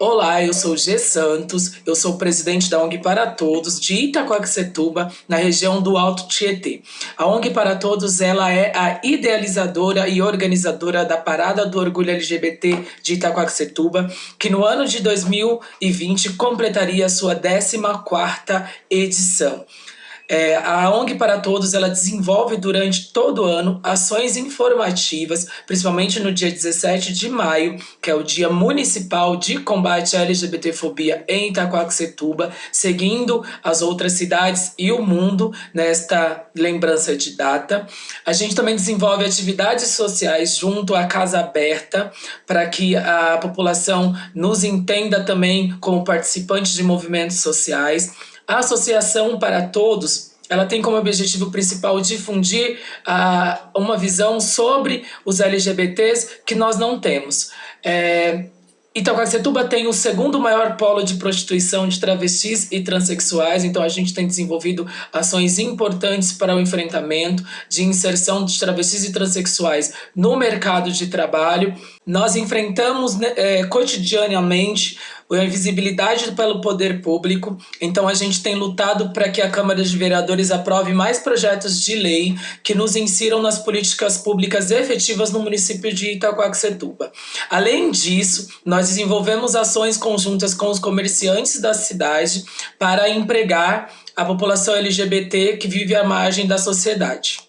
Olá, eu sou G Santos, eu sou presidente da ONG Para Todos de Itacoaxetuba, na região do Alto Tietê. A ONG Para Todos ela é a idealizadora e organizadora da Parada do Orgulho LGBT de Itacoaxetuba, que no ano de 2020 completaria sua 14ª edição. É, a ONG para Todos ela desenvolve durante todo o ano ações informativas, principalmente no dia 17 de maio, que é o Dia Municipal de Combate à LGBTfobia em Itacoaxetuba, seguindo as outras cidades e o mundo nesta lembrança de data. A gente também desenvolve atividades sociais junto à Casa Aberta, para que a população nos entenda também como participantes de movimentos sociais. A Associação para Todos ela tem como objetivo principal difundir uh, uma visão sobre os LGBTs que nós não temos. É, Itacoaxetuba tem o segundo maior polo de prostituição de travestis e transexuais, então a gente tem desenvolvido ações importantes para o enfrentamento de inserção de travestis e transexuais no mercado de trabalho. Nós enfrentamos né, é, cotidianamente a invisibilidade pelo poder público, então a gente tem lutado para que a Câmara de Vereadores aprove mais projetos de lei que nos insiram nas políticas públicas efetivas no município de Itacoaxetuba. Além disso, nós desenvolvemos ações conjuntas com os comerciantes da cidade para empregar a população LGBT que vive à margem da sociedade.